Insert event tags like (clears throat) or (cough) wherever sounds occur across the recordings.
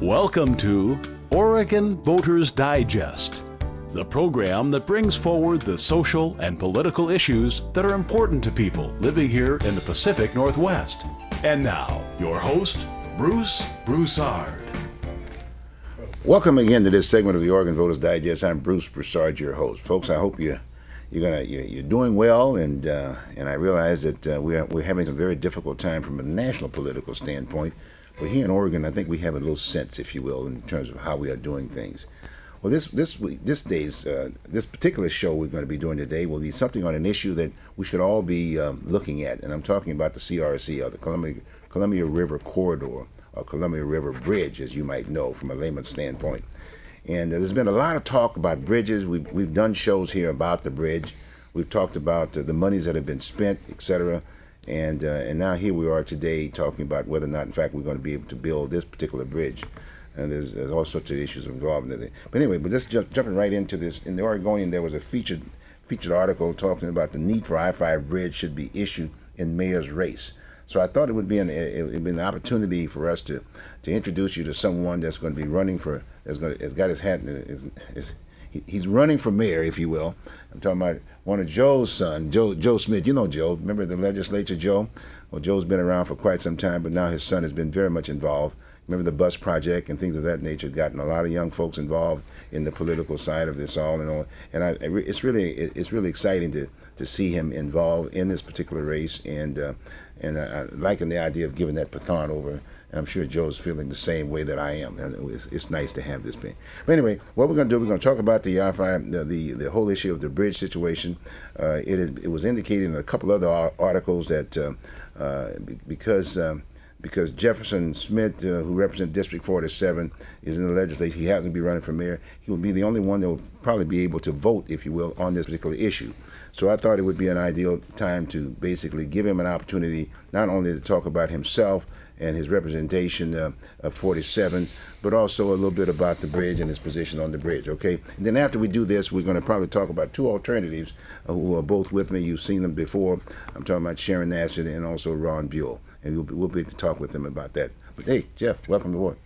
Welcome to Oregon Voters Digest, the program that brings forward the social and political issues that are important to people living here in the Pacific Northwest. And now, your host, Bruce Broussard. Welcome again to this segment of the Oregon Voters Digest. I'm Bruce Broussard, your host. Folks, I hope you you're gonna you're, doing well, and uh, and I realize that uh, we're we're having a very difficult time from a national political standpoint. But here in Oregon, I think we have a little sense, if you will, in terms of how we are doing things. Well, this this this day's uh, this particular show we're going to be doing today will be something on an issue that we should all be um, looking at, and I'm talking about the CRC, or the Columbia Columbia River Corridor, or Columbia River Bridge, as you might know from a layman's standpoint. And uh, there's been a lot of talk about bridges. We've we've done shows here about the bridge. We've talked about uh, the monies that have been spent, et cetera. And, uh, and now here we are today talking about whether or not, in fact, we're going to be able to build this particular bridge. And there's, there's all sorts of issues involved in it. But anyway, but just jump, jumping right into this, in the Oregonian, there was a featured featured article talking about the need for I-5 bridge should be issued in mayor's race. So I thought it would be an it would be an opportunity for us to to introduce you to someone that's going to be running for that's going to, has got his hat is, is he's running for mayor, if you will. I'm talking about one of Joe's son, Joe Joe Smith. You know Joe. Remember the legislature, Joe? Well, Joe's been around for quite some time, but now his son has been very much involved. Remember the bus project and things of that nature. Gotten a lot of young folks involved in the political side of this all and all. And I, it's really it's really exciting to to see him involved in this particular race. And uh, and I, I liking the idea of giving that baton over and I'm sure Joe's feeling the same way that I am. And it's, it's nice to have this thing. But anyway, what we're going to do, we're going to talk about the I-5, the, the, the whole issue of the bridge situation. Uh, it, is, it was indicated in a couple other articles that uh, uh, because um, because Jefferson Smith, uh, who represents District 47, is in the legislature. He happens to be running for mayor. He will be the only one that will probably be able to vote, if you will, on this particular issue. So I thought it would be an ideal time to basically give him an opportunity not only to talk about himself and his representation uh, of 47, but also a little bit about the bridge and his position on the bridge, okay? And then after we do this, we're going to probably talk about two alternatives uh, who are both with me. You've seen them before. I'm talking about Sharon Nash and also Ron Buel, and we'll be, we'll be to talk with them about that. But hey, Jeff, welcome to work.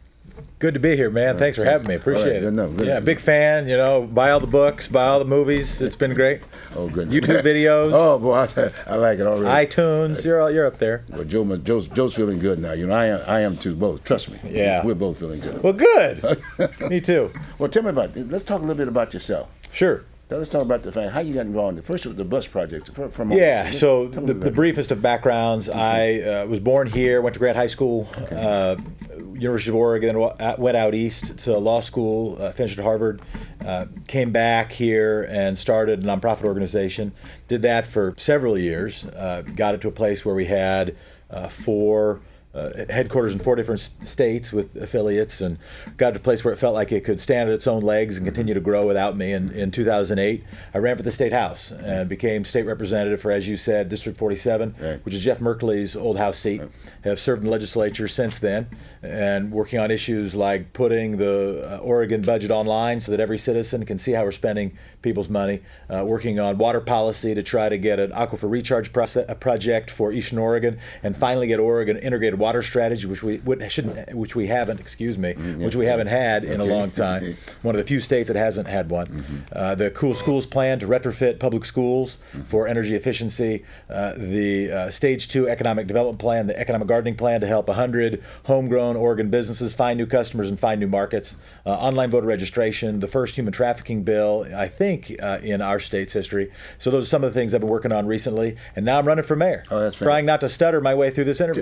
Good to be here, man. Thanks for having me. Appreciate right, it. Good enough, good yeah, big fan. You know, buy all the books, buy all the movies. It's been great. Oh, good. YouTube (laughs) videos. oh, boy, I, I, like it already. iTunes. You're all, you're up there. Well, Joe, Joe's, Joe's feeling good now. You know, I am, I am too. Both. Trust me. Yeah. We're both feeling good. Well, good. (laughs) me too. Well, tell me about. Let's talk a little bit about yourself. Sure. Now let's talk about the fact how you got involved. First, with the bus project. From yeah, so the, the, briefest of backgrounds. Mm-hmm. I uh, was born here, went to Grant high school, okay. uh, University of Oregon, went out east to law school, uh, finished at Harvard, uh, came back here and started a nonprofit organization. Did that for several years. Uh, got it to a place where we had uh, four uh, headquarters in four different states with affiliates and got to a place where it felt like it could stand on its own legs and continue to grow without me. And in 2008, I ran for the state house and became state representative for, as you said, District 47, right. which is Jeff Merkley's old house seat. Right. Have served in the legislature since then and working on issues like putting the uh, Oregon budget online so that every citizen can see how we're spending people's money, uh, working on water policy to try to get an aquifer recharge process, project for Eastern Oregon, and finally get Oregon integrated water strategy, which we shouldn't, which we haven't, excuse me, mm-hmm. which we haven't had in a long time. (laughs) One of the few states that hasn't had one. Mm-hmm. Uh, the Cool Schools plan to retrofit public schools mm-hmm. for energy efficiency. Uh, the uh, Stage Two economic development plan, the economic gardening plan to help 100 homegrown Oregon businesses find new customers and find new markets. Uh, online voter registration, the first human trafficking bill, I think, uh, in our state's history. So those are some of the things I've been working on recently, and now I'm running for mayor. Oh, that's trying not to stutter my way through this interview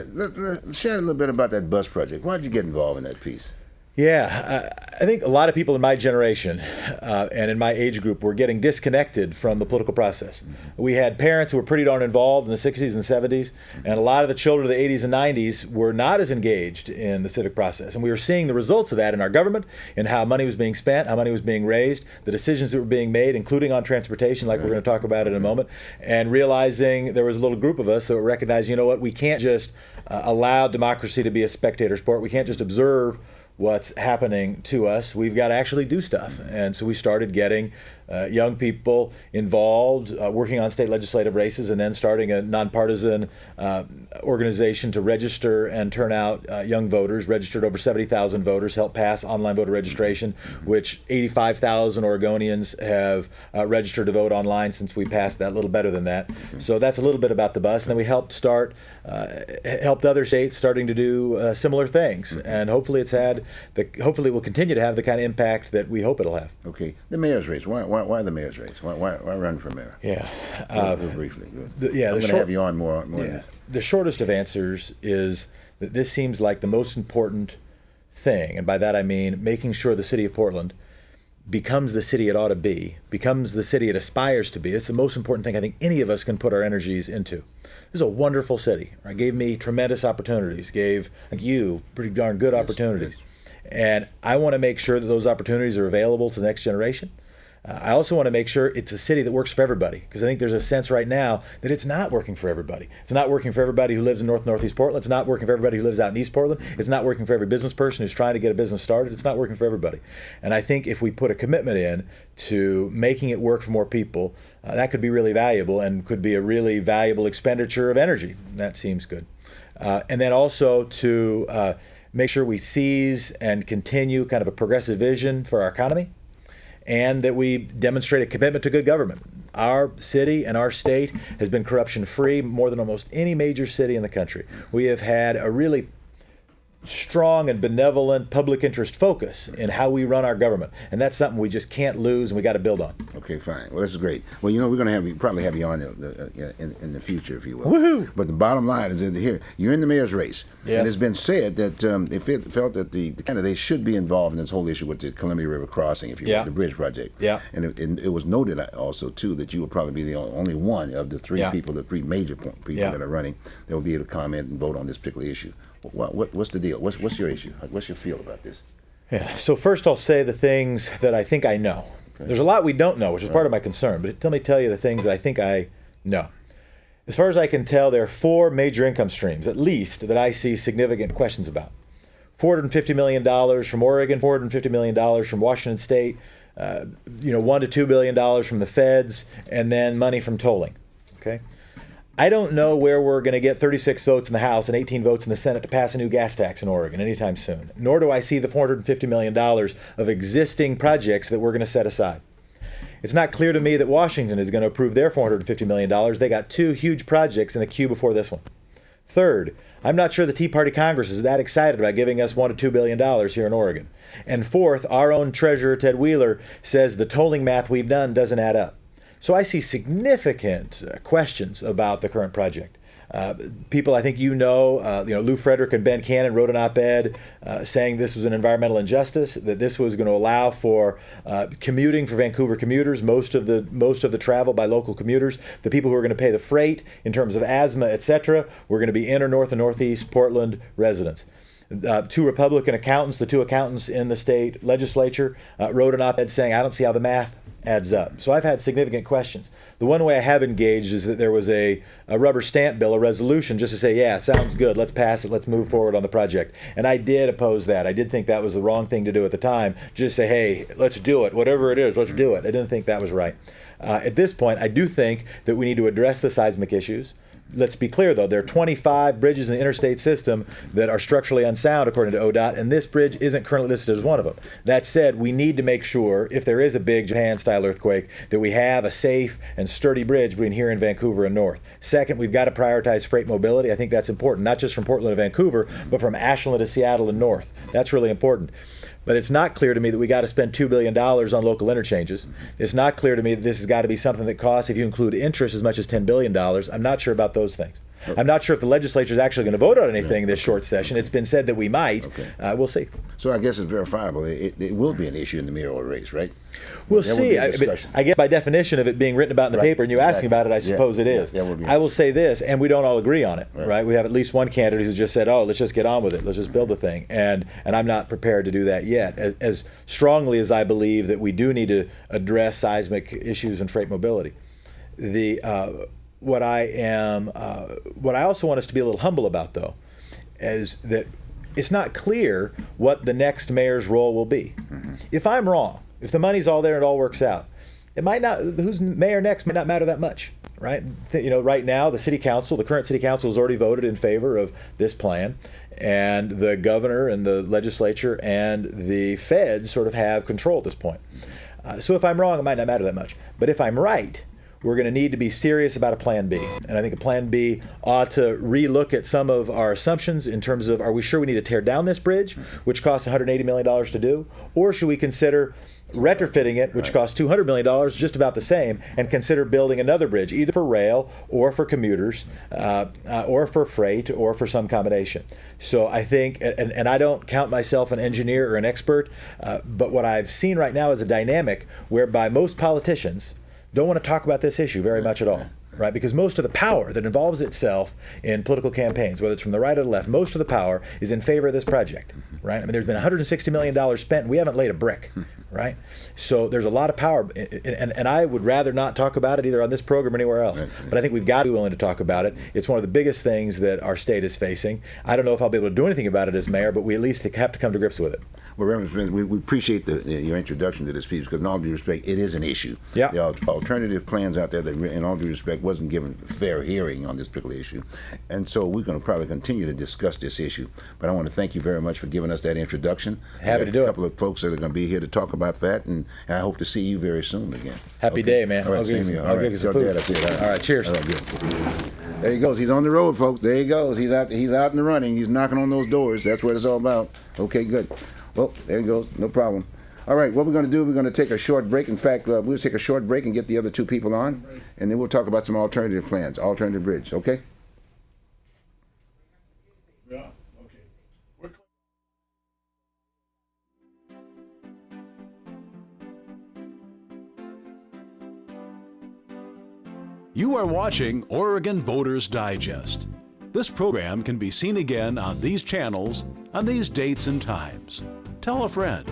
share a little bit about that bus project. Why did you get involved in that piece? Yeah, I think a lot of people in my generation uh, and in my age group were getting disconnected from the political process. We had parents who were pretty darn involved in the 60s and 70s, and a lot of the children of the 80s and 90s were not as engaged in the civic process. And we were seeing the results of that in our government, in how money was being spent, how money was being raised, the decisions that were being made, including on transportation, like right. we're going to talk about in a moment, and realizing there was a little group of us that were recognizing, you know what, we can't just uh, allow democracy to be a spectator sport. We can't just observe what's happening to us, we've got to actually do stuff. And so we started getting uh, young people involved, uh, working on state legislative races, and then starting a nonpartisan uh, organization to register and turn out uh, young voters. Registered over 70,000 voters, helped pass online voter registration, which 85,000 Oregonians have uh, registered to vote online since we passed that. A little better than that. So that's a little bit about the bus. And then we helped start, uh, helped other states starting to do similar things, and hopefully it's had the hopefully will continue to have the kind of impact that we hope it'll have. Okay, the mayor's race. Why, why, why the mayor's race? Why, why, why run for mayor? Yeah, uh, briefly. The, yeah, I'm going to have you on more. more yeah, the shortest of answers is that this seems like the most important thing, and by that I mean making sure the city of Portland becomes the city it ought to be, becomes the city it aspires to be. It's the most important thing I think any of us can put our energies into. This is a wonderful city. Right? Gave me tremendous opportunities. Gave like you pretty darn good yes, opportunities. Yes. And I want to make sure that those opportunities are available to the next generation. Uh, I also want to make sure it's a city that works for everybody because I think there's a sense right now that it's not working for everybody. It's not working for everybody who lives in North Northeast Portland. It's not working for everybody who lives out in East Portland. It's not working for every business person who's trying to get a business started. It's not working for everybody. And I think if we put a commitment in to making it work for more people, uh, that could be really valuable and could be a really valuable expenditure of energy. That seems good. Uh, and then also to uh, make sure we seize and continue kind of a progressive vision for our economy, and that we demonstrate a commitment to good government. Our city and our state has been corruption free more than almost any major city in the country. We have had a really strong and benevolent public interest focus in how we run our government, and that's something we just can't lose, and we got to build on. Okay, fine. Well, this is great. Well, you know, we're going to have you probably have you on the, the, uh, in, in, the future, if you will. Woohoo! But the bottom line is that here you're in the mayor's race, yes. and it's been said that um, they felt, felt that the, the candidates should be involved in this whole issue with the Columbia River crossing, if you yeah. will, the bridge project. Yeah. And it, it, was noted also too that you will probably be the only one of the three yeah. people, the three major people yeah. that are running, that will be able to comment and vote on this particular issue. What, what, what's the deal? What's, what's your issue? What's your feel about this? Yeah. So first, I'll say the things that I think I know. Okay. There's a lot we don't know, which is right. part of my concern. But let me tell you the things that I think I know. As far as I can tell, there are four major income streams, at least, that I see significant questions about. $450 million from Oregon, $450 million from Washington State, uh, you know, one to two billion dollars from the feds, and then money from tolling. Okay. I don't know where we're going to get 36 votes in the House and 18 votes in the Senate to pass a new gas tax in Oregon anytime soon. Nor do I see the $450 million of existing projects that we're going to set aside. It's not clear to me that Washington is going to approve their $450 million. They got two huge projects in the queue before this one. Third, I'm not sure the Tea Party Congress is that excited about giving us one to two billion dollars here in Oregon. And fourth, our own treasurer Ted Wheeler says the tolling math we've done doesn't add up. So I see significant uh, questions about the current project. Uh, people I think you know, uh, you know, Lew Frederick and Ben Cannon wrote an op-ed uh, saying this was an environmental injustice, that this was going to allow for uh, commuting for Vancouver commuters, most of the most of the travel by local commuters, the people who are going to pay the freight in terms of asthma, etc. We're going to be inner north and northeast Portland residents. Uh, two Republican accountants, the two accountants in the state legislature, uh, wrote an op ed saying, I don't see how the math adds up. So I've had significant questions. The one way I have engaged is that there was a, a rubber stamp bill, a resolution, just to say, yeah, sounds good, let's pass it, let's move forward on the project. And I did oppose that. I did think that was the wrong thing to do at the time. Just say, hey, let's do it, whatever it is, let's do it. I didn't think that was right. Uh, at this point, I do think that we need to address the seismic issues let's be clear though, there are 25 bridges in the interstate system that are structurally unsound according to ODOT, and this bridge isn't currently listed as one of them. That said, we need to make sure if there is a big Japan style earthquake that we have a safe and sturdy bridge between here and Vancouver and north. Second, we've got to prioritize freight mobility. I think that's important, not just from Portland to Vancouver, but from Ashland to Seattle and north. That's really important. But it's not clear to me that we got to spend $2 billion on local interchanges. It's not clear to me that this has got to be something that costs, if you include interest, as much as $10 billion. I'm not sure about those things. I'm not sure if the legislature is actually going to vote on anything yeah. this short session. It's been said that we might. Okay. Uh, we'll see. So I guess it's verifiable. It, it, will be an issue in the mayoral race, right? We'll there see. I, I, guess by definition of it being written about in the right. paper and you exactly. asking about it, I suppose yeah. it is. Yeah. I will say this, and we don't all agree on it, right. right? We have at least one candidate who's just said, "Oh, let's just get on with it. Let's just build the thing," and and I'm not prepared to do that yet. As, as strongly as I believe that we do need to address seismic issues and freight mobility, the uh, what I am, uh, what I also want us to be a little humble about, though, is that it's not clear what the next mayor's role will be. Mm-hmm. If I'm wrong, if the money's all there and it all works out, it might not. Who's mayor next might not matter that much, right? You know, right now the city council, the current city council, has already voted in favor of this plan, and the governor and the legislature and the feds sort of have control at this point. Uh, so if I'm wrong, it might not matter that much. But if I'm right, we're going to need to be serious about a plan B. And I think a plan B ought to relook at some of our assumptions in terms of are we sure we need to tear down this bridge, which costs $180 million to do, or should we consider retrofitting it, which right. costs $200 million, just about the same, and consider building another bridge, either for rail or for commuters, uh, uh, or for freight, or for some combination. So I think, and, and I don't count myself an engineer or an expert, uh, but what I've seen right now is a dynamic whereby most politicians don't want to talk about this issue very much at all right? Because most of the power that involves itself in political campaigns, whether it's from the right or the left, most of the power is in favor of this project, right? I mean, there's been 160 million dollars spent, and we haven't laid a brick, hmm. right? So there's a lot of power, and, and I would rather not talk about it either on this program or anywhere else. But I think we've got to be willing to talk about it. It's one of the biggest things that our state is facing. I don't know if I'll be able to do anything about it as mayor, but we at least have to come to grips with it. Well, Reverend Smith, we, we appreciate the, your introduction to this piece because, in all due respect, it is an issue. Yeah. The alternative plans out there that, in all due respect, wasn't given fair hearing on this particular issue, and so we're going to probably continue to discuss this issue. But I want to thank you very much for giving us that introduction. Happy to do it. A couple it. of folks that are going to be here to talk about that, and, and I hope to see you very soon again. Happy okay? day, man. All right, same here. All right, get some food. Dad, I see it. All right, cheers. All right. There he goes. He's on the road, folks. There he goes. He's out. He's out in the running. He's knocking on those doors. That's what it's all about. Okay, good. Well, there he goes. No problem. All right, what we're going to do, we're going to take a short break. In fact, uh, we'll take a short break and get the other two people on, and then we'll talk about some alternative plans, alternative bridge, okay? Yeah, okay. You are watching Oregon Voters Digest. This program can be seen again on these channels on these dates and times. Tell a friend.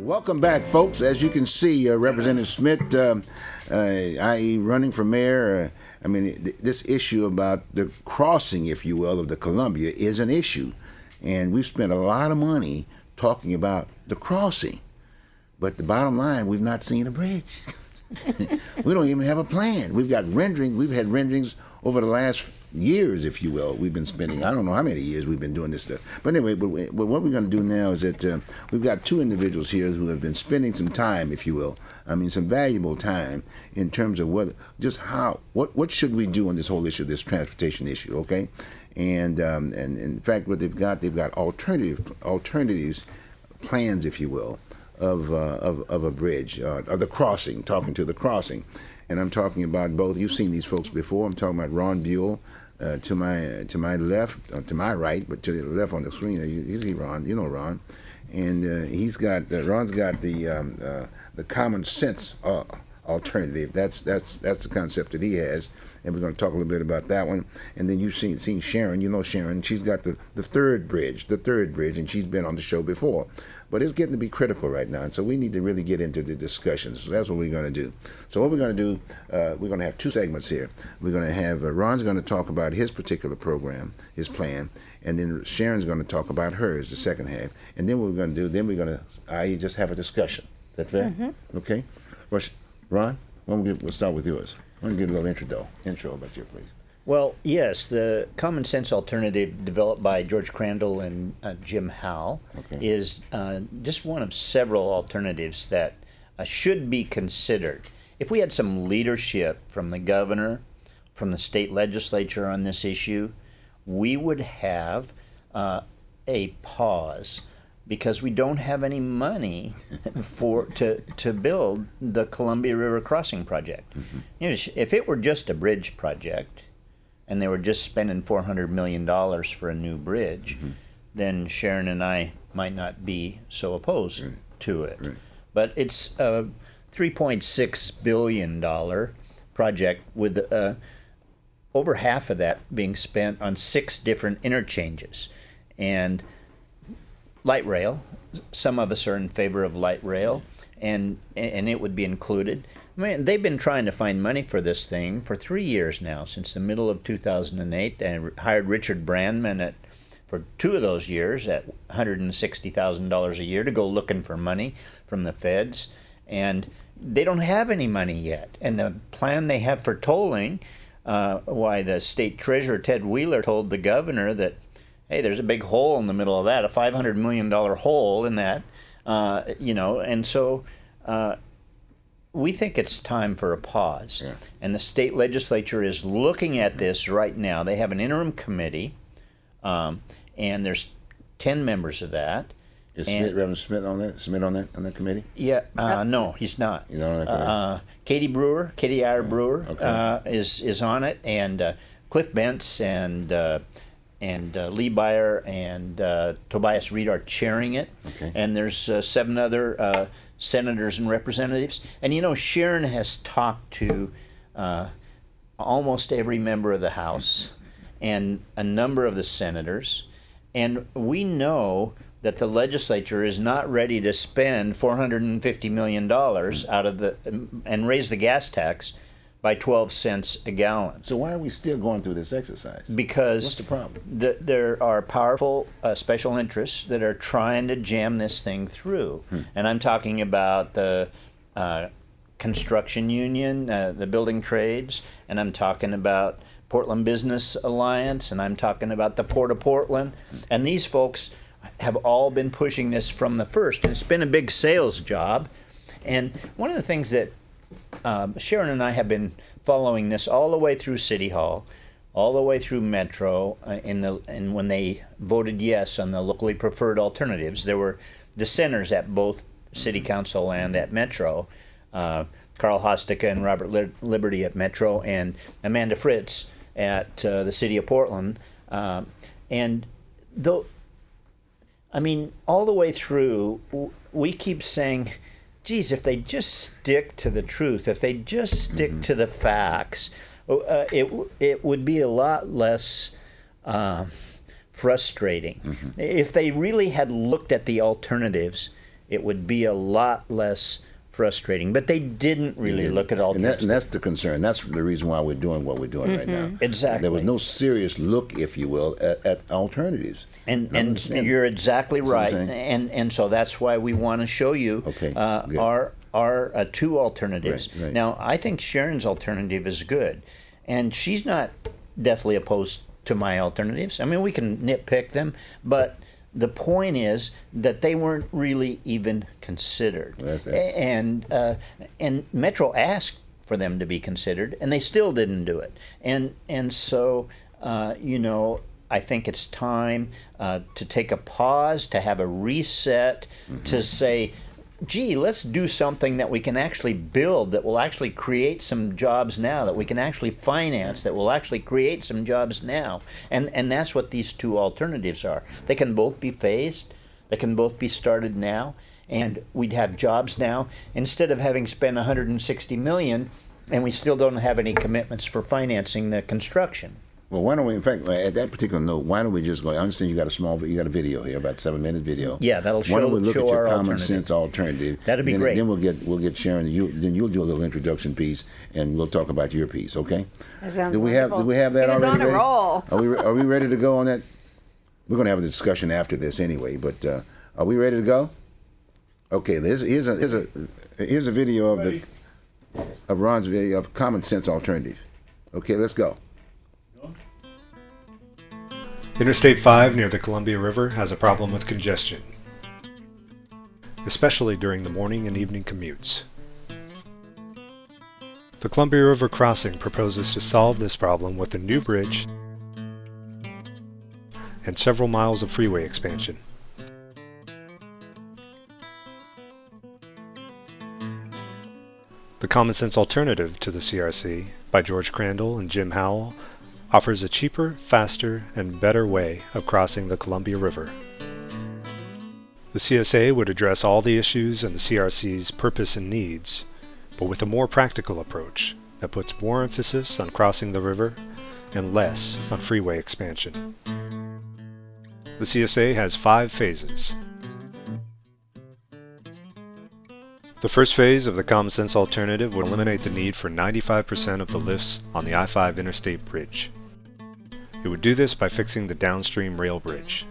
Welcome back, folks. As you can see, uh, Representative Smith, uh, uh, i.e., running for mayor, uh, I mean, th- this issue about the crossing, if you will, of the Columbia is an issue. And we've spent a lot of money talking about the crossing. But the bottom line, we've not seen a bridge. (laughs) we don't even have a plan. We've got rendering. We've had renderings over the last years, if you will, we've been spending. I don't know how many years we've been doing this stuff. But anyway, but, but what we're going to do now is that uh, we've got two individuals here who have been spending some time, if you will. I mean, some valuable time in terms of what, just how, what, what should we do on this whole issue, this transportation issue, okay? And um, and, and in fact, what they've got, they've got alternative alternatives, plans, if you will, of uh, of, of a bridge, uh, the crossing. Talking to the crossing and I'm talking about both. You've seen these folks before. I'm talking about Ron Buel uh, to my to my left, uh, to my right, but to the left on the screen. You, you see Ron, you know Ron, and uh, he's got uh, Ron's got the um, uh, the common sense uh, alternative. That's that's that's the concept that he has, and we're going to talk a little bit about that one. And then you've seen seen Sharon. You know Sharon. She's got the the third bridge, the third bridge, and she's been on the show before. But it's getting to be critical right now, and so we need to really get into the discussions. So that's what we're going to do. So what we're going to do, uh, we're going to have two segments here. We're going to have uh, Ron's going to talk about his particular program, his plan, and then Sharon's going to talk about hers, the second half. And then what we're going to do, then we're going to, I just have a discussion. Is that fair? Mm-hmm. Okay. Ron, why don't we get, we'll start with yours. Why don't get a little intro, intro about you, please. Well, yes, the common sense alternative developed by George Crandall and uh, Jim Howell Okay. is uh, just one of several alternatives that uh, should be considered. If we had some leadership from the governor, from the state legislature on this issue, we would have uh, a pause because we don't have any money (laughs) for to to build the Columbia River crossing project. You know, if it were just a bridge project, and they were just spending four hundred million dollars for a new bridge, then Sharon and I might not be so opposed to it. But it's a three point six billion dollar project with uh, over half of that being spent on six different interchanges, and light rail. Some of us are in favor of light rail, and and it would be included. I mean, they've been trying to find money for this thing for three years now, since the middle of 2008, and hired Richard Brandman at for two of those years at $160,000 a year to go looking for money from the feds, and they don't have any money yet. And the plan they have for tolling, uh, why the state treasurer Ted Wheeler told the governor that hey, there's a big hole in the middle of that, a $500 million hole in that, uh, you know, and so uh, we think it's time for a pause. Yeah. And the state legislature is looking at this right now. They have an interim committee, um, and there's 10 members of that. Is And- Smith, Reverend Smith on that? Smith on that on that committee? Yeah, uh, no, he's not. You know, like, uh, uh, Katie Brewer, Katie Eyre Brewer, Okay. uh, is is on it, and uh, Cliff Bentz and uh, and uh, Lee Beyer and uh, Tobias Read are chairing it. Okay. And there's uh, seven other uh, senators and representatives, and you know Sharon has talked to uh, almost every member of the House and a number of the senators, and we know that the legislature is not ready to spend 450 million dollars out of the and raise the gas tax by 12 cents a gallon So why are we still going through this exercise? because What's the problem? th- there are powerful uh, special interests that are trying to jam this thing through, Hmm. and I'm talking about the uh, construction union, uh, the building trades, and I'm talking about Portland Business Alliance, and I'm talking about the Port of Portland, and these folks have all been pushing this from the first, and it's been a big sales job. And one of the things that um, Sharon and I have been following this all the way through City Hall, all the way through Metro, uh, in the and when they voted yes on the locally preferred alternatives, there were dissenters at both City Council and at Metro. Uh, Carl Hosticka and Robert Liberty at Metro, and Amanda Fritz at uh, the City of Portland, um, and though I mean, all the way through, we keep saying, geez, if they just stick to the truth, if they just stick to the facts, uh, it, it would be a lot less uh, frustrating. If they really had looked at the alternatives, it would be a lot less frustrating. But they didn't really look at And, that, alternatives. and that's the concern. That's the reason why we're doing what we're doing right now. Exactly. There was no serious look, if you will, at, at alternatives. And I and understand. you're exactly right, and and so that's why we want to show you Okay, uh, our our uh, two alternatives. Right, right. Now, I think Sharon's alternative is good, and she's not deathly opposed to my alternatives. I mean, we can nitpick them, but the point is that they weren't really even considered. That's- A- and uh, and Metro asked for them to be considered, and they still didn't do it. And and so uh, you know, I think it's time uh, to take a pause, to have a reset, to say. Gee, let's do something that we can actually build, that will actually create some jobs now, that we can actually finance, that will actually create some jobs now, and and that's what these two alternatives are. They can both be phased, they can both be started now, and we'd have jobs now instead of having spent 160 million and we still don't have any commitments for financing the construction. Well, why don't we, in fact, at that particular note, why don't we just go? I understand you got a small, you got a video here, about seven minute video. Yeah, that'll Why don't show- we look show at your our common sense alternative? That'd be then, great. Then we'll get we'll get Sharon. You then you'll do a little introduction piece, and we'll talk about your piece. Okay? That sounds do we have do we have that He was already? on a ready? roll. Are we are we ready to go on that? We're going to have a discussion after this anyway. But uh, are we ready to go? Okay. Here's here's a here's a here's a video of the of Ron's video of common sense alternative. Okay, let's go. Interstate 5 near the Columbia River has a problem with congestion, especially during the morning and evening commutes. The Columbia River crossing proposes to solve this problem with a new bridge and several miles of freeway expansion. The Common Sense Alternative to the CRC by George Crandall and Jim Howell offers a cheaper, faster, and better way of crossing the Columbia River. The CSA would address all the issues and the CRC's purpose and needs, but with a more practical approach that puts more emphasis on crossing the river and less on freeway expansion. The CSA has five phases. The first phase of the Common Sense Alternative would eliminate the need for 95% of the lifts on the I-5 Interstate Bridge. It would do this by fixing the downstream rail bridge.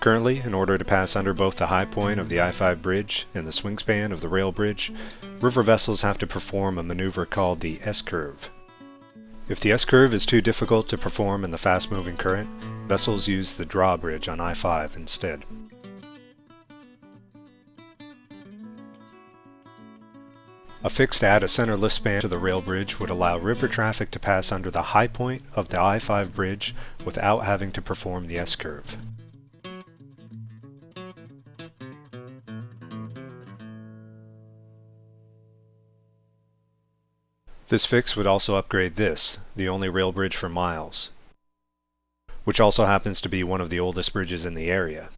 Currently, in order to pass under both the high point of the I-5 bridge and the swing span of the rail bridge, river vessels have to perform a maneuver called the S-curve. If the S-curve is too difficult to perform in the fast-moving current, vessels use the drawbridge on I-5 instead. A fixed add a center lift span to the rail bridge would allow river traffic to pass under the high point of the I-5 bridge without having to perform the S-curve. This fix would also upgrade this, the only rail bridge for miles, which also happens to be one of the oldest bridges in the area.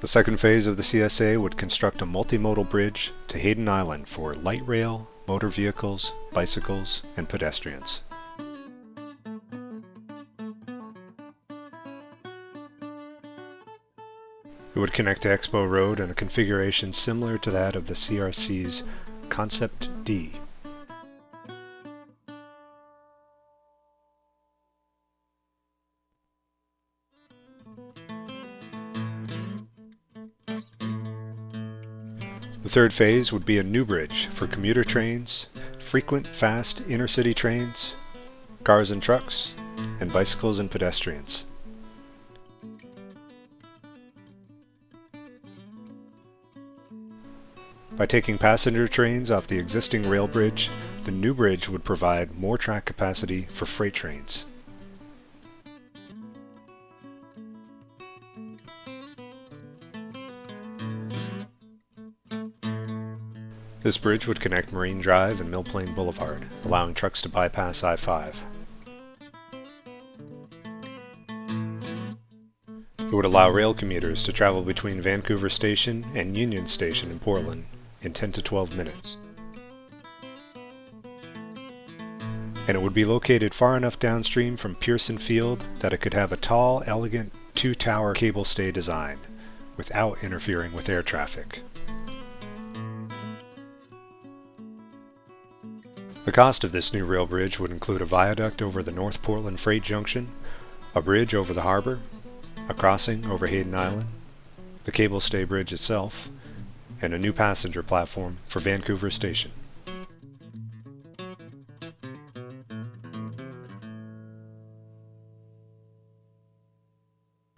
The second phase of the CSA would construct a multimodal bridge to Hayden Island for light rail, motor vehicles, bicycles, and pedestrians. It would connect to Expo Road in a configuration similar to that of the CRC's Concept D. The third phase would be a new bridge for commuter trains, frequent fast intercity trains, cars and trucks, and bicycles and pedestrians. By taking passenger trains off the existing rail bridge, the new bridge would provide more track capacity for freight trains. This bridge would connect Marine Drive and Mill Plain Boulevard, allowing trucks to bypass I-5. It would allow rail commuters to travel between Vancouver Station and Union Station in Portland in 10 to 12 minutes. And it would be located far enough downstream from Pearson Field that it could have a tall, elegant, two-tower cable stay design without interfering with air traffic. The cost of this new rail bridge would include a viaduct over the North Portland Freight Junction, a bridge over the harbor, a crossing over Hayden Island, the cable stay bridge itself, and a new passenger platform for Vancouver Station.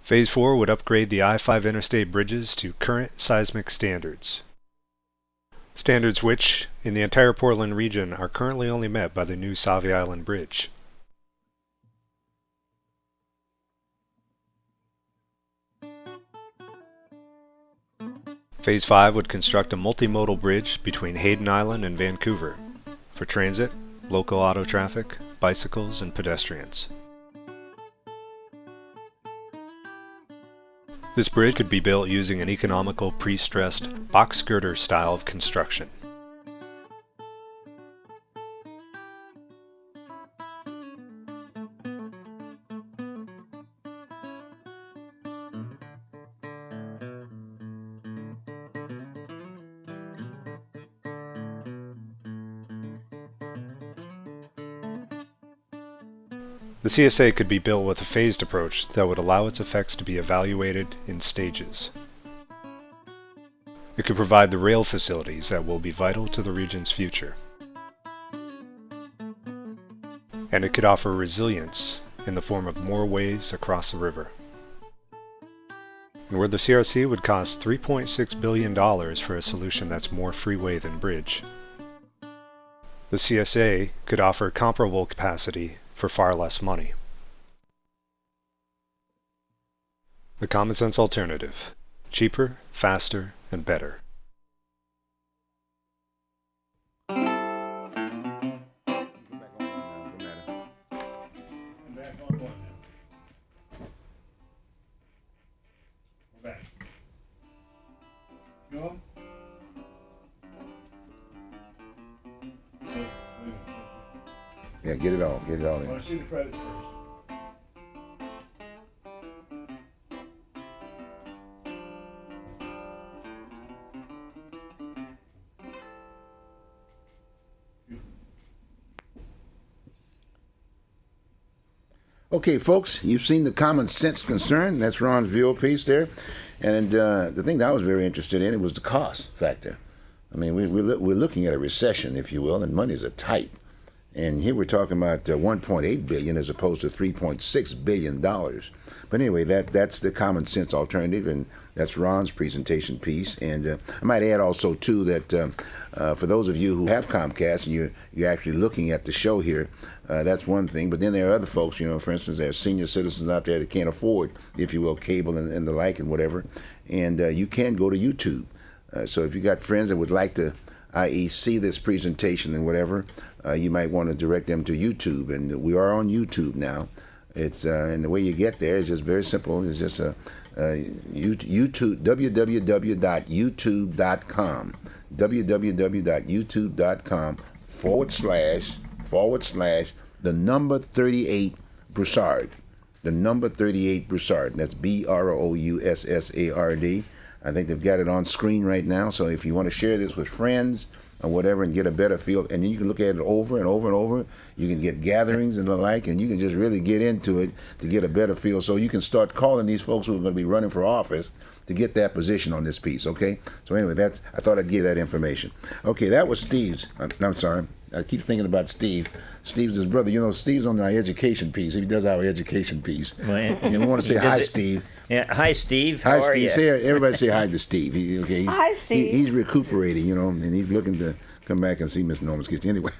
Phase 4 would upgrade the I-5 interstate bridges to current seismic standards standards which, in the entire Portland region, are currently only met by the new Sauvie Island Bridge. Phase 5 would construct a multimodal bridge between Hayden Island and Vancouver for transit, local auto traffic, bicycles, and pedestrians. This bridge could be built using an economical pre-stressed box girder style of construction. The CSA could be built with a phased approach that would allow its effects to be evaluated in stages. It could provide the rail facilities that will be vital to the region's future. And it could offer resilience in the form of more ways across the river. And where the CRC would cost $3.6 billion for a solution that's more freeway than bridge, the CSA could offer comparable capacity for far less money. The common sense alternative. Cheaper, faster, and better. To see the credits first. Okay, folks, you've seen the common sense concern. That's Ron's view piece there. And uh, the thing that I was very interested in it was the cost factor. I mean, we, we, we're looking at a recession, if you will, and monies are tight. And here we're talking about uh, 1.8 billion as opposed to 3.6 billion dollars. But anyway, that that's the common sense alternative, and that's Ron's presentation piece. And uh, I might add also too that um, uh, for those of you who have Comcast and you're you're actually looking at the show here, uh, that's one thing. But then there are other folks, you know, for instance, there are senior citizens out there that can't afford, if you will, cable and, and the like and whatever. And uh, you can go to YouTube. Uh, so if you got friends that would like to, i.e., see this presentation and whatever, uh, you might want to direct them to YouTube. And we are on YouTube now. It's uh, and the way you get there is just very simple. It's just a you- YouTube www.youtube.com www.youtube.com forward slash forward slash the number 38 Broussard the number 38 Broussard. That's B R O U S S A R D. I think they've got it on screen right now. So if you want to share this with friends or whatever and get a better feel, and then you can look at it over and over and over. You can get gatherings and the like, and you can just really get into it to get a better feel. So you can start calling these folks who are going to be running for office to get that position on this piece. Okay. So anyway, that's I thought I'd give that information. Okay, that was Steve's. I'm, I'm sorry. I keep thinking about Steve. Steve's his brother. You know, Steve's on our education piece. He does our education piece. Well, And we want to say hi, it- Steve. Yeah. Hi, Steve. How Hi, are Steve. you? Say everybody say hi (laughs) to Steve. He, okay, he's, Hi, Steve. He, he's recuperating, you know, and he's looking to come back and see Miss Norman's kitchen anyway.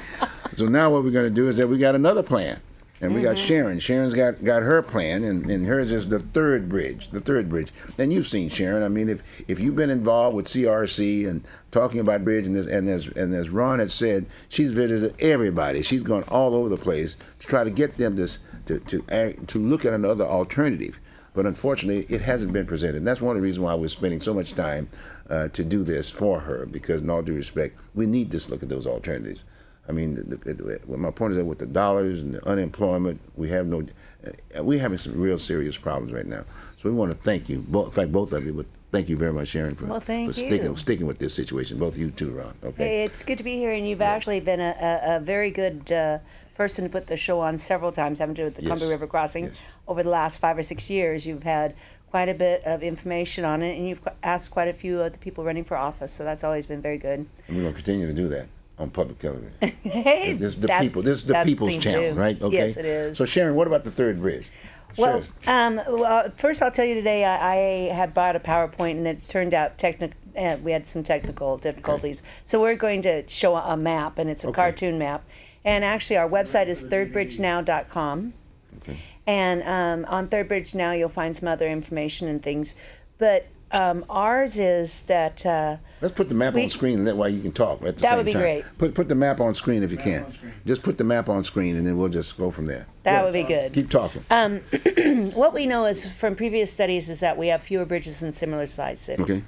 (laughs) so now what we're going to do is that we got another plan, and we Mm-hmm. got Sharon. Sharon's got got her plan, and, and hers is the third bridge, the third bridge. And you've seen Sharon. I mean, if if you've been involved with CRC and talking about bridge, and this and as and as Ron had said, she's visited everybody. She's gone all over the place to try to get them this to to to look at another alternative but unfortunately, it hasn't been presented. And that's one of the reasons why we're spending so much time uh, to do this for her, because in all due respect, we need to look at those alternatives. I mean, the, the, my point is that with the dollars and the unemployment, we have no, uh, we're having some real serious problems right now. So we want to thank you, both, in fact, both of you, but thank you very much, Sharon, for, Well, thank for sticking, you. sticking with this situation. Both of you too, Ron. Okay. Hey, it's good to be here, and you've actually been a, a, a very good uh, person to put the show on several times. having to do with the Yes. Columbia River Crossing Yes. over the last five or six years. You've had quite a bit of information on it, and you've asked quite a few of the people running for office. So that's always been very good. And we're going to continue to do that on public television. (laughs) hey, This is the people. This is the people's channel, too. right? Okay. Yes, it is. So Sharon, what about the third bridge? Well, um, well, first I'll tell you today I, I had bought a PowerPoint and it's turned out technical. Uh, we had some technical difficulties, so we're going to show a map, and it's a Okay. cartoon map. And actually, our website is thirdbridgenow.com. Okay. And um, on Third Bridge Now, you'll find some other information and things. But um, ours is that uh, Let's put the map We- on screen and that way you can talk at the That same would be time. great. Put put the map on screen if you can. Just put the map on screen and then we'll just go from there. that Yeah. would be good. Keep talking. (clears throat) what we know is from previous studies is that we have fewer bridges in similar sized cities. okay.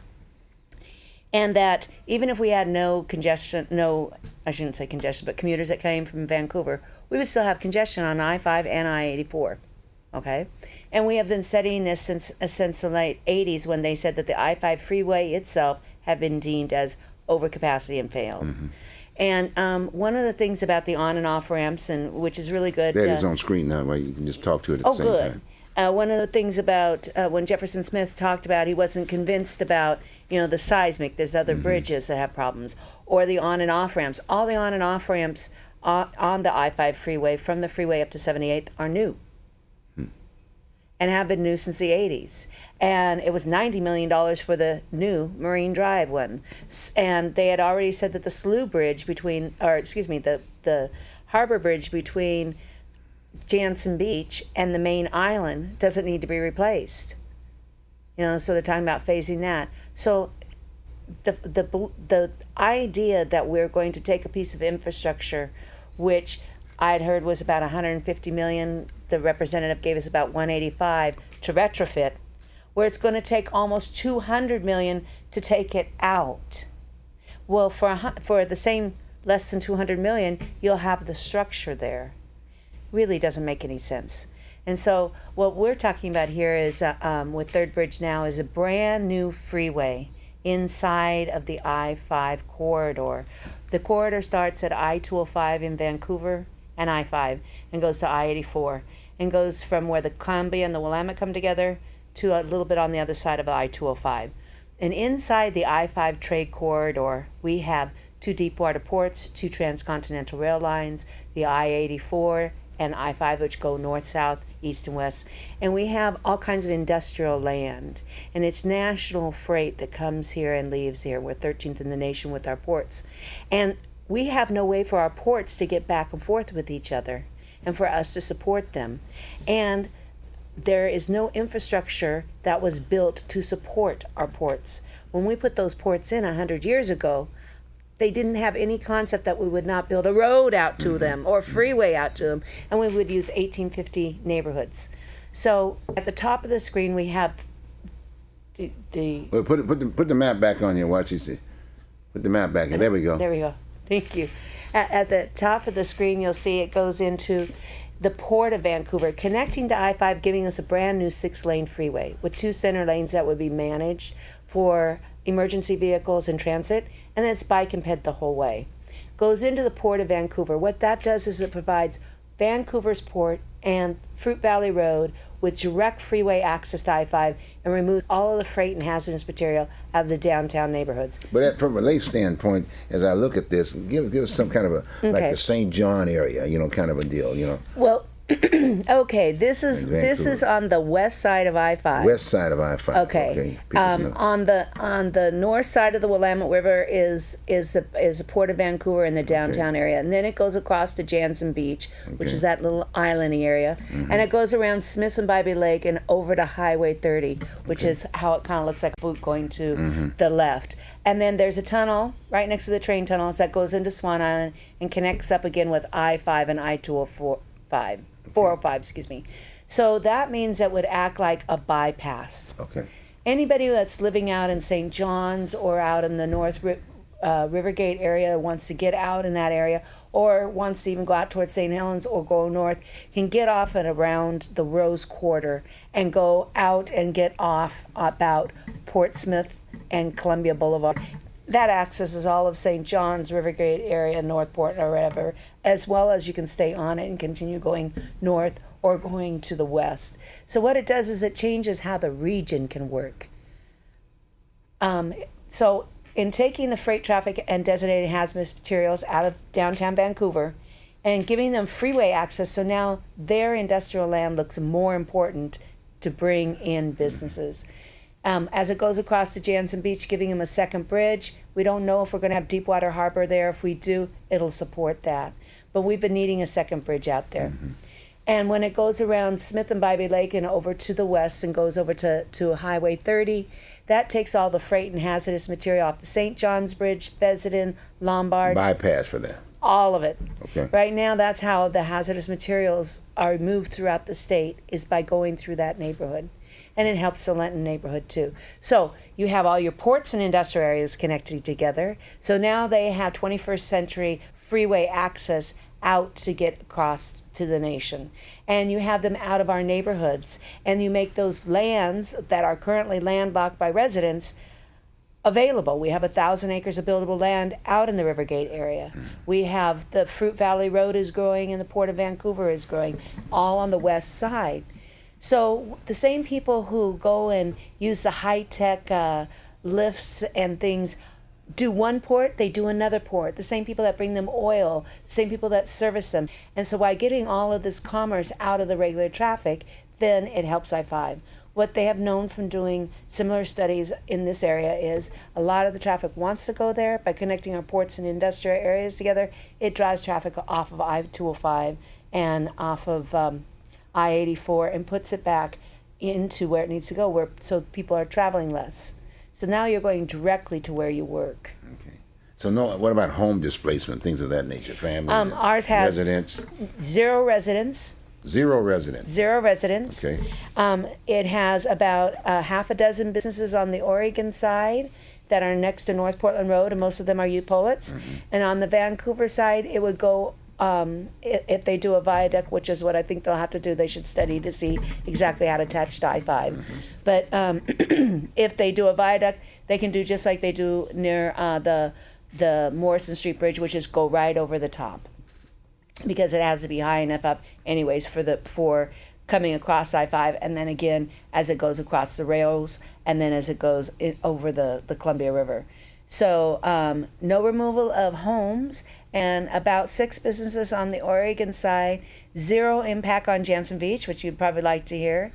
and that even if we had no congestion, no, I shouldn't say congestion, but commuters that came from Vancouver, we would still have congestion on I 5 and I 84. Okay? And we have been studying this since, uh, since the late 80s when they said that the I 5 freeway itself had been deemed as overcapacity and failed. And um, one of the things about the on and off ramps, and which is really good. That is uh, on screen now, where you can just talk to it at Oh, the same good. time. Uh, one of the things about uh, when Jefferson Smith talked about, he wasn't convinced about you know the seismic. There's other Mm-hmm. bridges that have problems, or the on and off ramps. All the on and off ramps on, on the I-5 freeway from the freeway up to 78th are new. And have been new since the 80s. And it was 90 million dollars for the new Marine Drive one, and they had already said that the Slough Bridge between, or excuse me, the the Harbor Bridge between Jantzen Beach and the main island doesn't need to be replaced. You know, so they're talking about phasing that. So the the the idea that we're going to take a piece of infrastructure, which I'd heard was about 150 million, the representative gave us about 185 to retrofit, where it's going to take almost 200 million to take it out. Well, for a, for the same less than 200 million, you'll have the structure there really doesn't make any sense. And so what we're talking about here is uh, um, with Third Bridge now is a brand new freeway inside of the I-5 corridor. The corridor starts at I-205 in Vancouver and I-5 and goes to I-84 and goes from where the Columbia and the Willamette come together to a little bit on the other side of I-205. And inside the I 5 trade corridor, we have two deepwater ports, two transcontinental rail lines, the I 84 and I 5, which go north, south, east, and west. And we have all kinds of industrial land. And it's national freight that comes here and leaves here. We're 13th in the nation with our ports. And we have no way for our ports to get back and forth with each other and for us to support them. And there is no infrastructure that was built to support our ports. When we put those ports in 100 years ago, they didn't have any concept that we would not build a road out to mm-hmm. them or a freeway out to them, and we would use 1850 neighborhoods. So at the top of the screen, we have the, the Well, put put the put the map back on here. Watch you see. Put the map back here. There we go. There we go. Thank you. At, at the top of the screen, you'll see it goes into the port of Vancouver, connecting to I 5, giving us a brand new six lane freeway with two center lanes that would be managed for emergency vehicles and transit, and then it's bike and ped the whole way. Goes into the port of Vancouver. What that does is it provides Vancouver's port and Fruit Valley Road with direct freeway access to I 5 and removes all of the freight and hazardous material out of the downtown neighborhoods. But at, from a lake standpoint, as I look at this, give give us some kind of a like the St. John area, you know, kind of a deal, you know, Well, (clears throat) okay, this is In this Vancouver. is on the west side of I five. west side of I five. Okay. People Um, know. on the on the north side of the Willamette River is is the is the port of Vancouver in the downtown area, and then it goes across to Jantzen Beach, which Okay. Mm-hmm. is that little islandy area, and it goes around Smith and Bybee Lake and over to Highway 30, which is how it kind of looks like a boot going to Mm-hmm. the left. And then there's a tunnel right next to the train tunnels that goes into Swan Island and connects up again with I five and I two hundred four five. 405, excuse me. So that means that would act like a bypass okay. anybody that's living out in St. John's or out in the North Ri- uh, Rivergate area wants to get out in that area or wants to even go out towards St. Helens or go north can get off and around the Rose Quarter and go out and get off about Portsmouth and Columbia Boulevard. That accesses all of St. John's, Rivergate area, Northport, or whatever, as well as you can stay on it and continue going north or going to the west. So what it does is it changes how the region can work. Um, so in taking the freight traffic and designated hazardous materials out of downtown Vancouver and giving them freeway access, so now their industrial land looks more important to bring in businesses. Um, as it goes across to Jantzen Beach, giving them a second bridge. We don't know if we're going to have Deepwater Harbor there. If we do, it'll support that. But we've been needing a second bridge out there. And when it goes around Smith and Bybee Lake and over to the west and goes over to, to Highway 30, that takes all the freight and hazardous material off the St. John's Bridge, Fessenden, Lombard, Bypass for that. all of it. Okay. Right now, that's how the hazardous materials are moved throughout the state is by going through that neighborhood. And it helps the Linnton neighborhood too. So you have all your ports and industrial areas connected together. So now they have 21st century freeway access out to get across to the nation. And you have them out of our neighborhoods. And you make those lands that are currently landlocked by residents available. We have a thousand acres of buildable land out in the Rivergate area. We have the Fruit Valley Road is growing and the Port of Vancouver is growing, all on the west side. So the same people who go and use the high tech uh, lifts and things do one port, they do another port. The same people that bring them oil, the same people that service them. And so by getting all of this commerce out of the regular traffic, then it helps I 5. What they have known from doing similar studies in this area is a lot of the traffic wants to go there. By connecting our ports and industrial areas together, it drives traffic off of I 205 and off of um, I 84 and puts it back into where it needs to go, where so people are traveling less. So now you're going directly to where you work. Okay. So no, what about home displacement, things of that nature, family? Um, ours has- residents, Zero residents, zero residents. zero residents. Okay. Um, it has about uh, half a dozen businesses on the Oregon side that are next to North Portland Road, and most of them are Upolits. And on the Vancouver side, it would go. Um, if, if they do a viaduct, which is what I think they'll have to do, they should study to see exactly how to attach to I 5. But um, (clears throat) if they do a viaduct, they can do just like they do near uh, the the Morrison Street Bridge, which is go right over the top because it has to be high enough up anyways for the for coming across I-5 and then again as it goes across the rails and then as it goes in, over the, the Columbia River. So um, no removal of homes and about six businesses on the Oregon side, zero impact on Jantzen Beach, which you'd probably like to hear.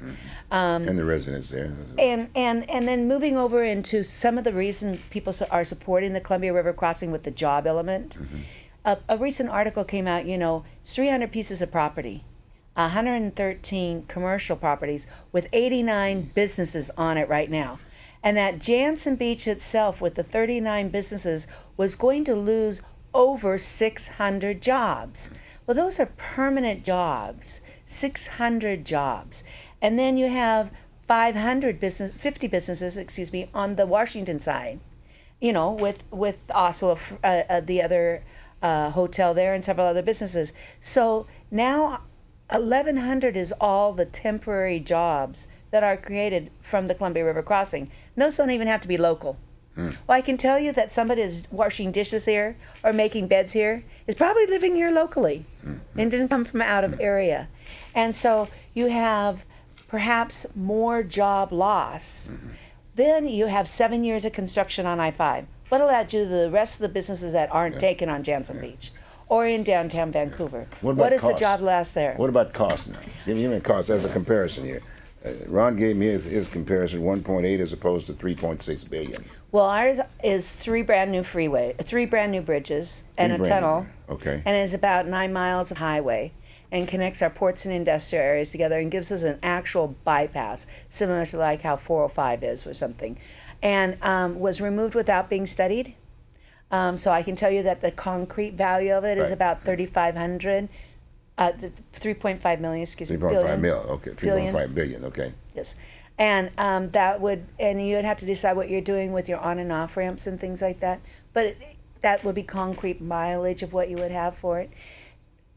Um, and the residents there. and and and then moving over into some of the reason people are supporting the Columbia River crossing with the job element. A, a recent article came out. You know, 300 pieces of property, 113 commercial properties with 89 businesses on it right now, and that Jantzen Beach itself, with the 39 businesses, was going to lose over 600 jobs. Well, those are permanent jobs, 600 jobs. And then you have 500 business, 50 businesses, excuse me, on the Washington side. You know, with with also a the other uh, hotel there and several other businesses. So now, 1,100 is all the temporary jobs that are created from the Columbia River crossing. And those don't even have to be local. Hmm. Well, I can tell you that somebody is washing dishes here or making beds here is probably living here locally hmm. and didn't come from out of hmm. area. And so you have perhaps more job loss. Then you have seven years of construction on I 5. What'll that do to the rest of the businesses that aren't taken on Jantzen Beach or in downtown Vancouver? What about what is the job loss there? What about cost now? Give me, give me a cost as a comparison here. Uh, Ron gave me his, his comparison, 1.8 as opposed to 3.6 billion. Well, ours is three brand new freeway, three brand new bridges and Three a tunnel. new, okay. And it's about nine miles of highway and connects our ports and industrial areas together and gives us an actual bypass, similar to like how 405 is or something. And um, was removed without being studied. Um, so I can tell you that the concrete value of it is Right. about 3,500, uh, th- 3.5 million, excuse me. 3.5 billion. mil, okay, Billion. 3.5 billion, okay. Yes. And um, that would, and you would have to decide what you're doing with your on and off ramps and things like that. But it, that would be concrete mileage of what you would have for it.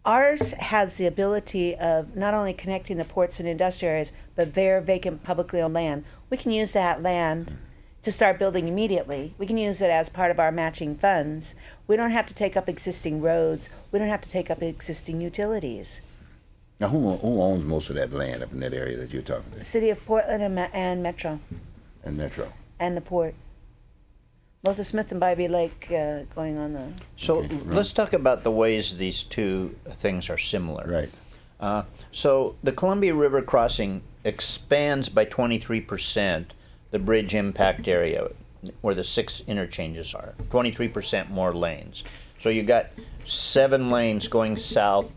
Ours has the ability of not only connecting the ports and industrial areas, but bare vacant publicly owned land. We can use that land to start building immediately. We can use it as part of our matching funds. We don't have to take up existing roads. We don't have to take up existing utilities. Now, who, who owns most of that land up in that area that you're talking to? City of Portland and, Me- and Metro. And Metro? and the port. Both the Smith and Bybee Lake uh, going on the. So Okay, right. let's talk about the ways these two things are similar. Right. Uh, so the Columbia River crossing expands by 23% the bridge impact area where the six interchanges are. 23% more lanes. So you've got seven lanes going south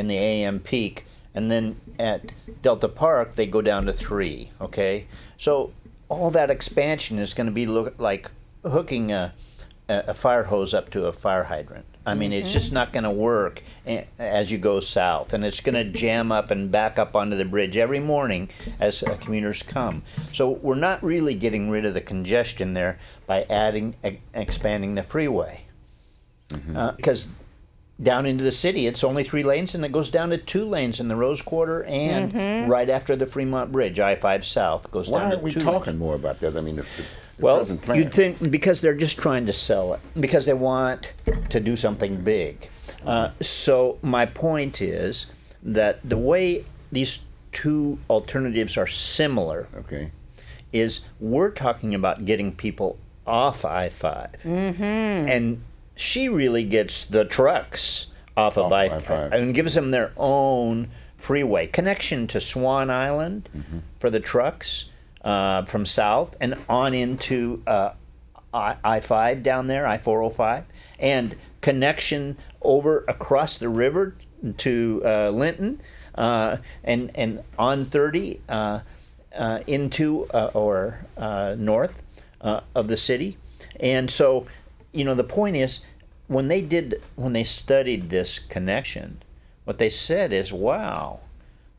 in the AM peak, and then at Delta Park they go down to three. Okay, so all that expansion is going to be look like hooking a, a a fire hose up to a fire hydrant. I mean, it's mm-hmm. just not going to work eh, as you go south, and it's going to jam up and back up onto the bridge every morning as uh, commuters come. So we're not really getting rid of the congestion there by adding, e- expanding the freeway, mm-hmm. uh, because down into the city it's only three lanes, and it goes down to two lanes in the Rose Quarter and right after the Fremont Bridge, I five South goes Why down to aren't we two talking lanes. more about that? I mean, the, the Well, plan? you'd think because they're just trying to sell it because they want to do something big. Uh, so my point is that the way these two alternatives are similar Okay. is we're talking about getting people off I 5 mm-hmm. and she really gets the trucks off of Off I I-5. and gives them their own freeway connection to Swan Island Mm-hmm. for the trucks uh, from south and on into uh, I five down there I four hundred five and connection over across the river to uh, Linnton uh, and and on thirty uh, uh, into uh, or uh, north uh, of the city, and so you know the point is when they did when they studied this connection, what they said is, wow,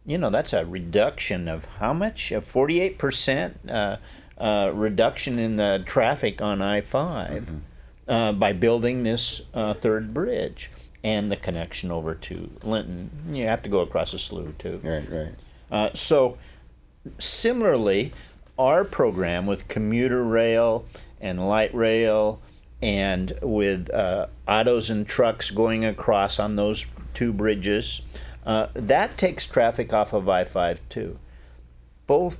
you know that's a reduction of how much? A forty-eight percent uh, reduction in the traffic on I 5 uh, by building this uh, third bridge and the connection over to Linnton. You have to go across a slough too. Right, right. Uh, so, similarly, our program with commuter rail and light rail and with uh, autos and trucks going across on those two bridges, uh, that takes traffic off of I 5 too. Both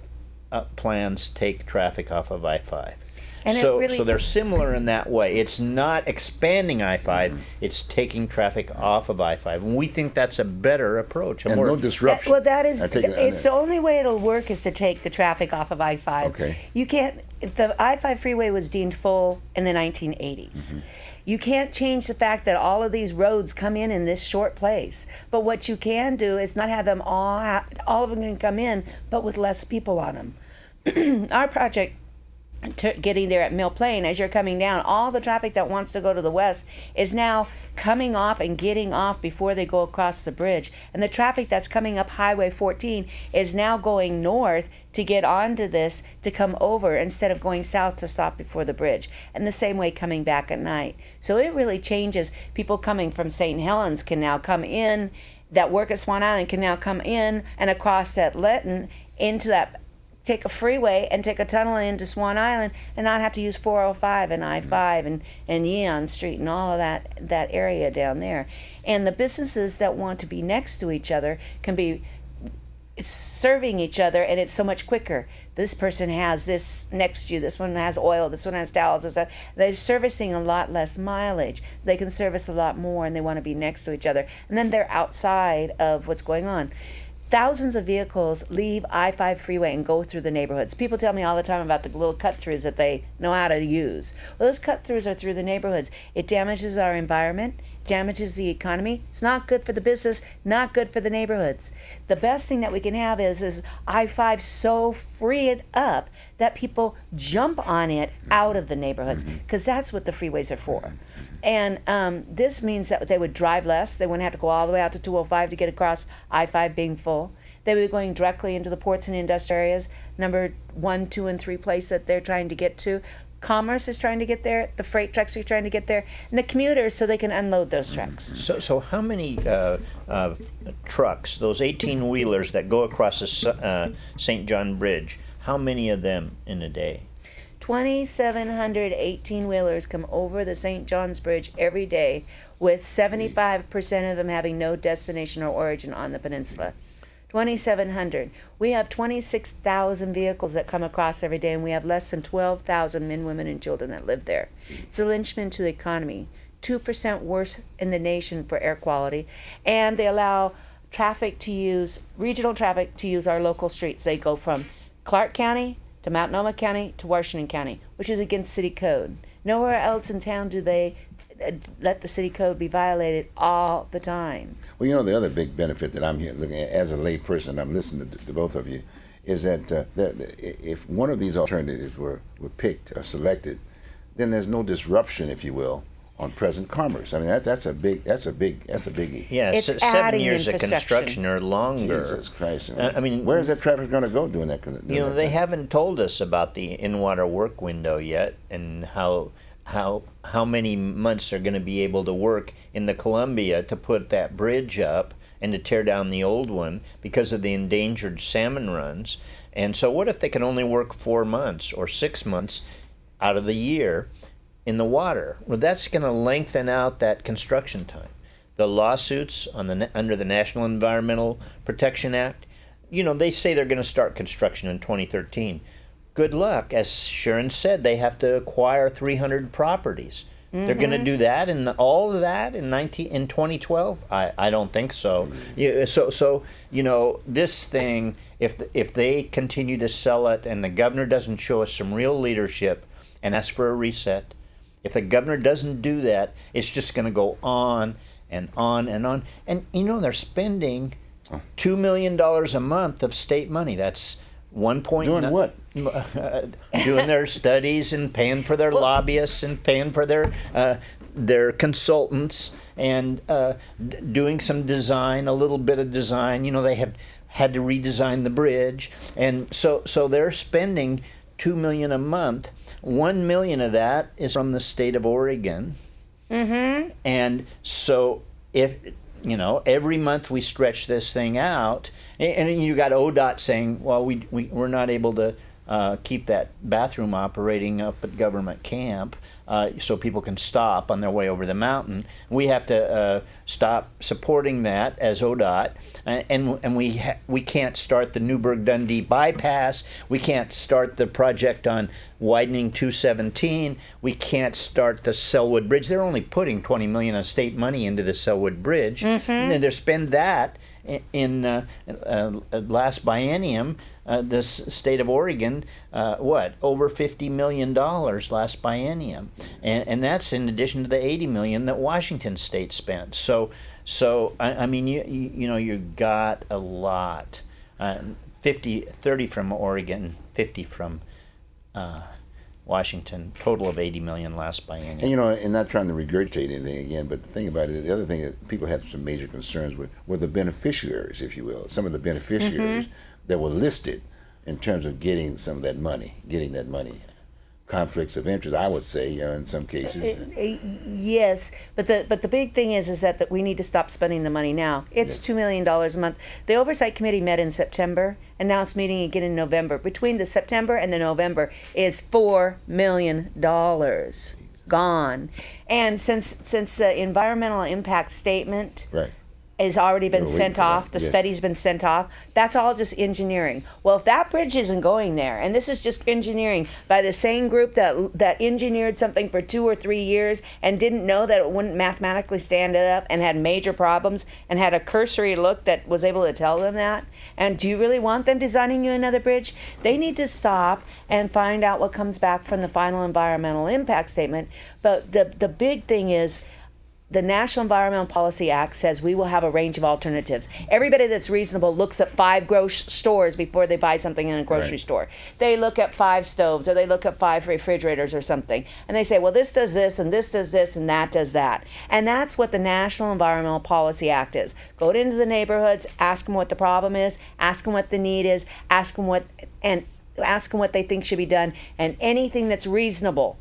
uh, plans take traffic off of I 5. And so, really- so they're similar in that way. It's not expanding I 5, Mm-hmm. it's taking traffic off of I 5. And we think that's a better approach. a And more- no That- disruption. well, that is, I take it- it's the only way it'll work is to take the traffic off of I 5. Okay. You can't, the I 5 freeway was deemed full in the 1980s. Mm-hmm. You can't change the fact that all of these roads come in in this short place. But what you can do is not have them all, all of them can come in, but with less people on them. (clears throat) Our project getting there at Mill Plain, as you're coming down, all the traffic that wants to go to the west is now coming off and getting off before they go across the bridge. And the traffic that's coming up Highway 14 is now going north to get onto this to come over instead of going south to stop before the bridge. And the same way coming back at night. So it really changes. People coming from St. Helens can now come in, that work at Swan Island can now come in and across at Lytton into that take a freeway and take a tunnel into Swan Island and not have to use 405 and I-5 mm-hmm. and, and Yeon Street and all of that that area down there. And the businesses that want to be next to each other can be it's serving each other and it's so much quicker. This person has this next to you, this one has oil, this one has towels, this, that. They're servicing a lot less mileage. They can service a lot more and they want to be next to each other. And then they're outside of what's going on. Thousands of vehicles leave I 5 freeway and go through the neighborhoods. People tell me all the time about the little cut throughs that they know how to use. Well, those cut throughs are through the neighborhoods. It damages our environment, damages the economy. It's not good for the business, not good for the neighborhoods. The best thing that we can have is is I five so free it up that people jump on it out of the neighborhoods because that's what the freeways are for. And um, this means that they would drive less. They wouldn't have to go all the way out to 205 to get across I 5 being full. They would be going directly into the ports and industrial areas, number one, two, and three place that they're trying to get to. Commerce is trying to get there. The freight trucks are trying to get there, and the commuters so they can unload those trucks. So, so how many uh, uh, trucks, those 18 wheelers that go across the uh, St. John Bridge, how many of them in a day? 2,718 wheelers come over the St. John's Bridge every day, with 75% of them having no destination or origin on the peninsula. 2,700. We have 26,000 vehicles that come across every day, and we have less than 12,000 men, women, and children that live there. It's a linchpin to the economy. 2% worse in the nation for air quality, and they allow traffic to use, regional traffic to use our local streets. They go from Clark County to Multnomah County to Washington County, which is against city code. Nowhere else in town do they uh, let the city code be violated all the time. Well, you know, the other big benefit that I'm here looking at as a layperson, I'm listening to, to both of you, is that, uh, that if one of these alternatives were, were picked or selected, then there's no disruption, if you will, on present commerce. I mean, that's that's a big that's a big that's a biggie. Yeah, It's se- seven years of construction or longer. Jesus Christ! Uh, I mean, where is that traffic going to go during that? During You know, that they time? haven't told us about the in-water work window yet, and how how how many months are going to be able to work in the Columbia to put that bridge up and to tear down the old one because of the endangered salmon runs. And so, what if they can only work four months or six months? out of the year in the water. Well, that's going to lengthen out that construction time. The lawsuits on the under the National Environmental Protection Act, you know, they say they're going to start construction in 2013. Good luck. As Sharon said, they have to acquire 300 properties. They're going to mm-hmm. do that and all of that in 19 in 2012. I, I don't think so. Yeah, so so you know this thing if if they continue to sell it and the governor doesn't show us some real leadership and ask for a reset, if the governor doesn't do that, it's just going to go on and on and on. And you know they're spending oh. two million dollars a month of state money. That's one point. Doing ni- what? (laughs) doing their studies and paying for their lobbyists and paying for their uh, their consultants and uh, d- doing some design, a little bit of design. You know, they have had to redesign the bridge, and so so they're spending two million a month. One million of that is from the state of Oregon. Mm-hmm. And so if you know every month we stretch this thing out, and, and you got ODOT saying, well, we, we we're not able to uh, keep that bathroom operating up at government camp. Uh, so people can stop on their way over the mountain. We have to uh, stop supporting that as ODOT, and and, and we ha- we can't start the Newberg Dundee bypass. We can't start the project on widening 217. We can't start the Sellwood Bridge. They're only putting 20 million of state money into the Sellwood Bridge. And they spend that in, in uh, uh, last biennium. Uh, this state of Oregon, uh, what over fifty million dollars last biennium, and and that's in addition to the eighty million that Washington State spent. So, so I, I mean, you, you you know you got a lot, uh, 50, 30 from Oregon, fifty from uh, Washington, total of eighty million last biennium. And you know, and not trying to regurgitate anything again, but the thing about it, the other thing that people had some major concerns with were the beneficiaries, if you will, some of the beneficiaries that were listed in terms of getting some of that money, getting that money. Conflicts of interest, I would say, you know, in some cases. Uh, Yes, but the but the big thing is is that, that we need to stop spending the money now. It's two million dollars a month. The oversight committee met in September, and now it's meeting again in November. Between the September and the November is four million dollars gone. And since since the environmental impact statement Right. Has already been sent off, the yes. study's been sent off. That's all just engineering. Well, if that bridge isn't going there, and this is just engineering by the same group that that engineered something for two or three years and didn't know that it wouldn't mathematically stand it up and had major problems and had a cursory look that was able to tell them that. And do you really want them designing you another bridge? They need to stop and find out what comes back from the final environmental impact statement. But the the big thing is the National Environmental Policy Act says we will have a range of alternatives. Everybody that's reasonable looks at five grocery stores before they buy something in a grocery Right. store. They look at five stoves or they look at five refrigerators or something. And they say, well, this does this and this does this and that does that. And that's what the National Environmental Policy Act is. Go into the neighborhoods, ask them what the problem is, ask them what the need is, ask them what, and ask them what they think should be done. And anything that's reasonable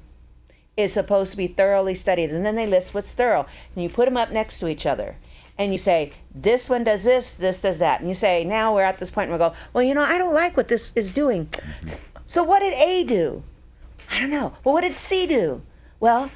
is supposed to be thoroughly studied. And then they list what's thorough. And you put them up next to each other. And you say this one does this this does that. And you say now we're at this point where we go well you know i don't like what this is doing. So what did a do? I don't know. Well what did c do? Well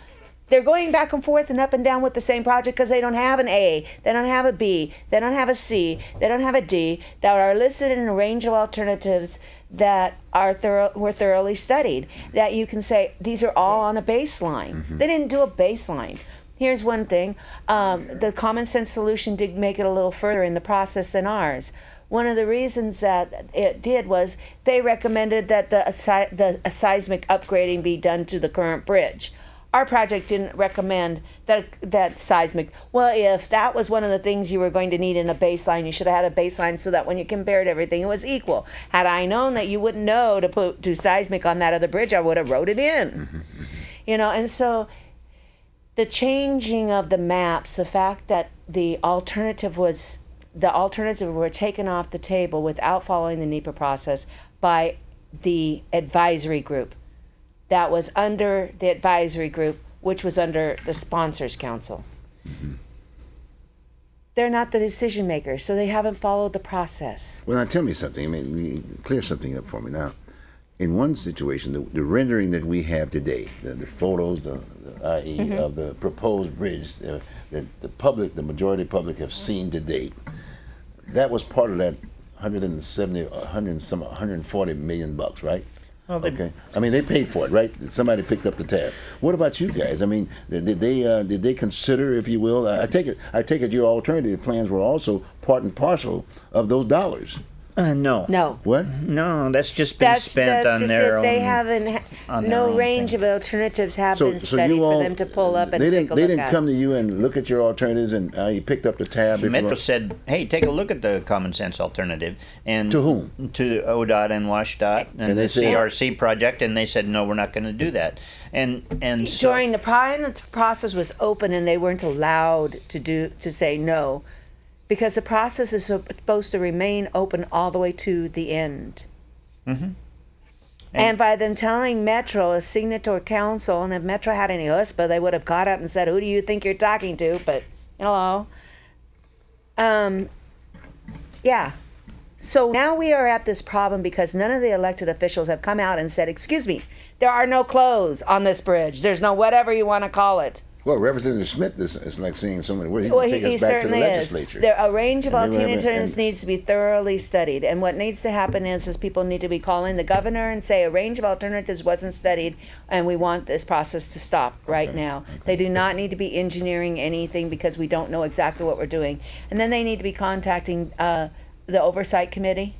they're going back and forth and up and down with the same project because they don't have an A, they don't have a B, they don't have a C, they don't have a D that are listed in a range of alternatives that are thorough, were thoroughly studied. That you can say these are all on a baseline. They didn't do a baseline. Here's one thing: um, the common sense solution did make it a little further in the process than ours. One of the reasons that it did was they recommended that the, the seismic upgrading be done to the current bridge our project didn't recommend that that seismic. Well, if that was one of the things you were going to need in a baseline, you should have had a baseline so that when you compared everything, it was equal. Had I known that you wouldn't know to put do seismic on that other bridge, I would have wrote it in. Mm-hmm, mm-hmm. You know, and so the changing of the maps, the fact that the alternative was the alternative were taken off the table without following the NEPA process by the advisory group that was under the advisory group, which was under the sponsors council. They're not the decision makers, so they haven't followed the process. Well, now tell me something. I mean, clear something up for me now. in one situation, the, the rendering that we have today, the, the photos, the, the i.e. Mm-hmm. of the proposed bridge uh, that the public, the majority public have seen to date, that was part of that 170, 100 and some 140 million bucks, right? Well, they- okay. I mean, they paid for it, right? Somebody picked up the tab. What about you guys? I mean, did they uh, did they consider, if you will? I take it. I take it your alternative plans were also part and parcel of those dollars. Uh, no. No. What? No, that's just been That's, spent that's on just their it. They own- haven't, ha- on no range thing. of alternatives have been studied for them to pull up and they didn't a they look didn't at. come to you and look at your alternatives and uh, you picked up the tab. if you Metro will. said, "Hey, take a look at the common sense alternative." And To whom? To ODOT and WashDOT and, And they the said- CRC project, and they said, "No, we're not going to do that." And and so, During the pri- the process was open and they weren't allowed to do to say no, because the process is supposed to remain open all the way to the end. Mm-hmm. And, by them telling Metro, a signatory council, and if Metro had any husband, they would have got up and said, "Who do you think you're talking to?" But hello. Um. Yeah. So now we are at this problem because none of the elected officials have come out and said, "Excuse me, there are no clothes on this bridge. There's no whatever you want to call it." Well, Representative Smith is, is like saying somewhere. Well, he Well, can he, take he us back to the certainly is. legislature. There, a range of alternatives needs to be thoroughly studied, and what needs to happen is, is people need to be calling the governor and say a range of alternatives wasn't studied, and we want this process to stop right now. They do not need to be engineering anything because we don't know exactly what we're doing, and then they need to be contacting uh, the oversight committee.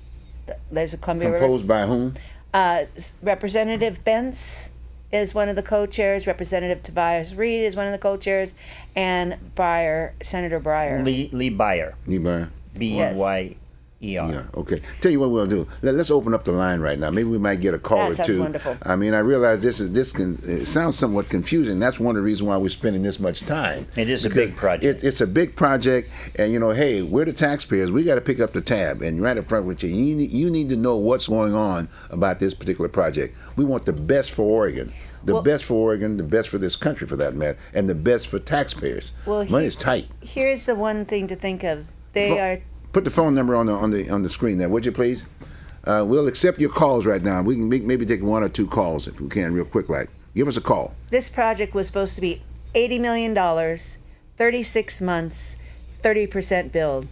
There's a Columbia River by whom? uh, Representative Bentz is one of the co-chairs. Representative Tobias Read is one of the co-chairs, and Breyer, Senator Breyer. Lee Lee Beyer, Niebuhr. B Yes. E Y E R. Yeah. Okay. Tell you what we'll do. Let, us open up the line right now. Maybe we might get a call That or two. wonderful. I mean, I realize this is this can it sounds somewhat confusing. That's one of the reasons why we're spending this much time. It is a big project. It, it's a big project, and you know, hey, we're the taxpayers. We got to pick up the tab and right up front with you. You need, you need to know what's going on about this particular project. We want the best for Oregon. The Well- best for Oregon, the best for this country for that matter, and the best for taxpayers. Well, he- Money's tight. Here's the one thing to think of. They are Put the phone number on the on the on the screen there, would you please? Uh, we'll accept your calls right now. We can make, maybe take one or two calls if we can, real quick. Like, give us a call. this project was supposed to be eighty million dollars, thirty-six months, thirty percent build.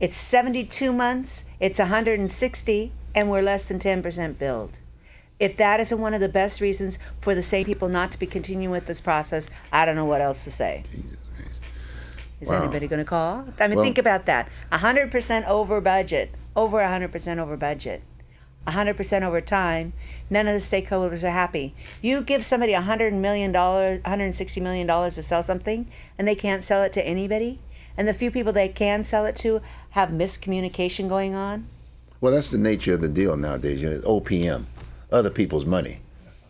It's seventy-two months. It's one hundred and sixty, and we're less than ten percent build. If that isn't one of the best reasons for the same people not to be continuing with this process, I don't know what else to say. Is Wow. anybody going to call? I mean, Well- think about that. 100% over budget, over 100% over budget, 100% over time. None of the stakeholders are happy. You give somebody $100 million, $160 million to sell something, and they can't sell it to anybody, and the few people they can sell it to have miscommunication going on. Well, that's the nature of the deal nowadays. You know, OPM, other people's money,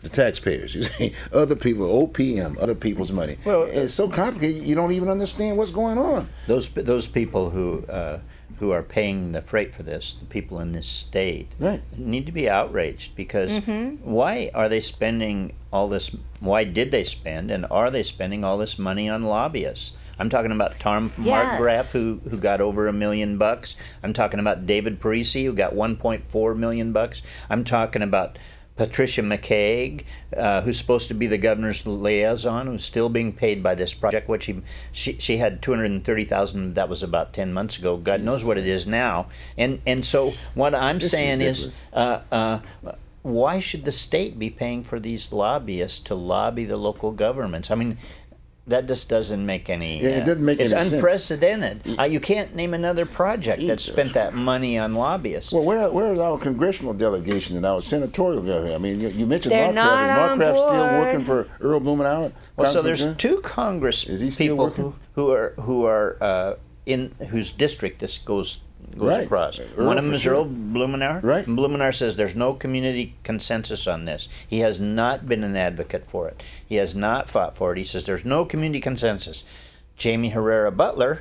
the taxpayers. (laughs) You see, other people, OPM, other people's money. Well, it's so complicated. You don't even understand what's going on. Those those people who uh, who are paying the freight for this, the people in this state, Right. need to be outraged because Mm-hmm. why are they spending all this? Why did they spend, and are they spending all this money on lobbyists? I'm talking about Tom Yes. Markgraf, who who got over a million bucks. I'm talking about David Parisi, who got 1.4 million bucks. I'm talking about Patricia McCaig, uh, who's supposed to be the governor's liaison, who's still being paid by this project, which he, she, she had 230,000, that was about 10 months ago. God knows what it is now. And, and so what I'm It's saying is, uh, uh, why should the state be paying for these lobbyists to lobby the local governments? I mean, that just doesn't make any. Yeah, it doesn't make It's any sense. unprecedented. Uh, you can't name another project that spent that money on lobbyists. Well, where where is our congressional delegation and our senatorial delegation? I mean, you, you mentioned They're Mark not Is on still working for Earl Blumenauer? Well, so there's Grant? two Congress Is he still people working? who, who are who are uh, in whose district this goes goes Right. across. Earl One of them is sure. Earl Blumenauer. Right. And Blumenauer says there's no community consensus on this. He has not been an advocate for it. He has not fought for it. He says there's no community consensus. Jaime Herrera Beutler,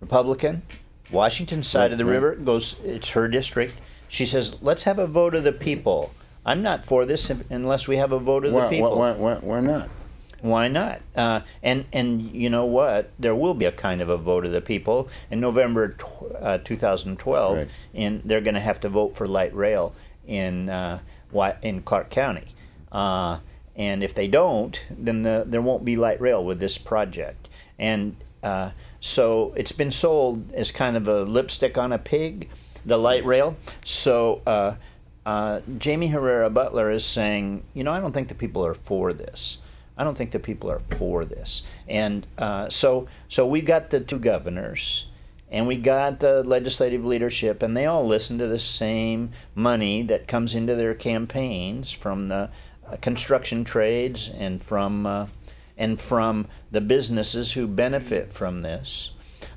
Republican, Washington side of the right. river goes. It's her district. She says let's have a vote of the people. I'm not for this unless we have a vote of why, the people. Why, why, why, why not? Why not? Uh, and and you know what? There will be a kind of a vote of the people in November tw- uh, 2012, Right. and they're going to have to vote for light rail in uh, in Clark County. Uh, and if they don't, then the, there won't be light rail with this project. And uh, so it's been sold as kind of a lipstick on a pig, the light rail. So uh, uh, Jaime Herrera Beutler is saying, you know, I don't think the people are for this. I don't think the people are for this. And uh, so, so we've got the two governors, and we got the legislative leadership, and they all listen to the same money that comes into their campaigns from the uh, construction trades and from uh, and from the businesses who benefit from this.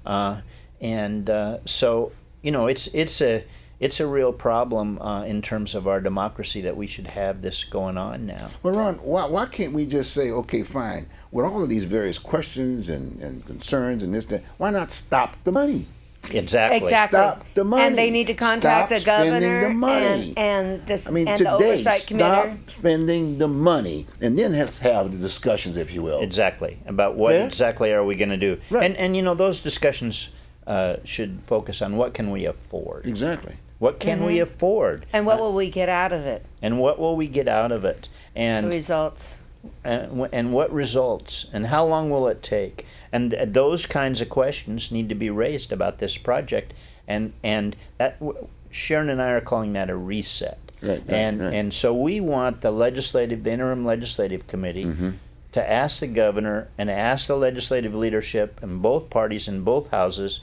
Uh, and uh, so, you know, it's it's a it's a real problem uh, in terms of our democracy that we should have this going on now. Well, Ron, why, why can't we just say, okay, fine, with all of these various questions and, and concerns and this, that, why not stop the money? Exactly. Exactly. Stop the money. And they need to contact Stop the governor the money. and and this I mean, and the today, oversight stop spending the money, and then let's have the discussions, if you will. Exactly. About what Fair? exactly are we going to do? Right. And and you know those discussions uh, should focus on what can we afford. Exactly. What can we mm-hmm. afford? And what uh, will we get out of it? And what will we get out of it? The And results. Uh, and, and what results? And how long will it take? And th- those kinds of questions need to be raised about this project. And and that w- Sharon and I are calling that a reset. Right, right, and right. and so we want the legislative, the interim legislative committee. Mm-hmm. To ask the governor and ask the legislative leadership and both parties in both houses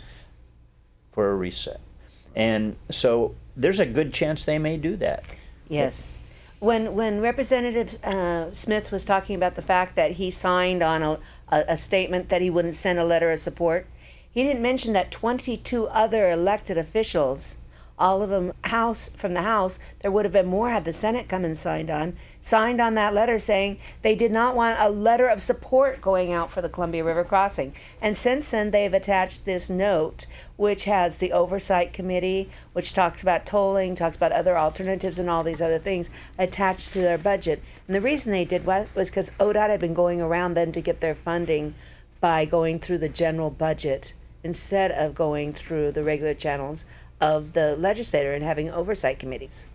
for a reset. And so there's a good chance they may do that. Yes. When when Representative uh, Smith was talking about the fact that he signed on a, a, a statement that he wouldn't send a letter of support, he didn't mention that 22 other elected officials, all of them House from the House, there would have been more had the Senate come and signed on, signed on that letter saying they did not want a letter of support going out for the Columbia River crossing. And since then, they've attached this note, which has the oversight committee, which talks about tolling, talks about other alternatives and all these other things attached to their budget. And the reason they did what was because ODOT had been going around them to get their funding by going through the general budget instead of going through the regular channels of the legislator and having oversight committees.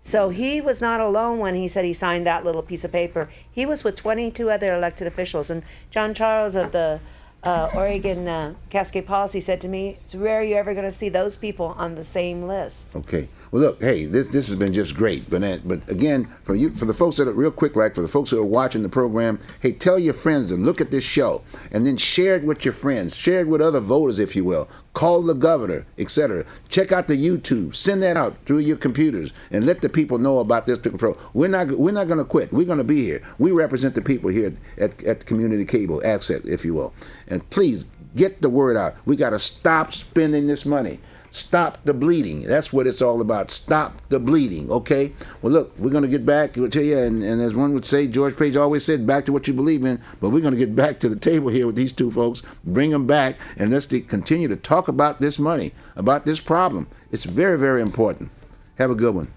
So he was not alone when he said he signed that little piece of paper. He was with 22 other elected officials. And John Charles of the uh, Oregon uh, Cascade Policy said to me, It's rare you're ever going to see those people on the same list. Okay. Well, look, hey, this this has been just great, but uh, but again, for you, for the folks that are real quick, like for the folks that are watching the program, hey, tell your friends to look at this show, and then share it with your friends, share it with other voters, if you will. Call the governor, etc. Check out the YouTube, send that out through your computers, and let the people know about this particular pro. We're not we're not going to quit. We're going to be here. We represent the people here at at Community Cable Access, if you will, and please get the word out. We got to stop spending this money. Stop the bleeding. That's what it's all about. Stop the bleeding. Okay. Well, look, we're gonna get back to you, and, and as one would say, George Page always said, "Back to what you believe in." But we're gonna get back to the table here with these two folks. Bring them back, and let's continue to talk about this money, about this problem. It's very, very important. Have a good one.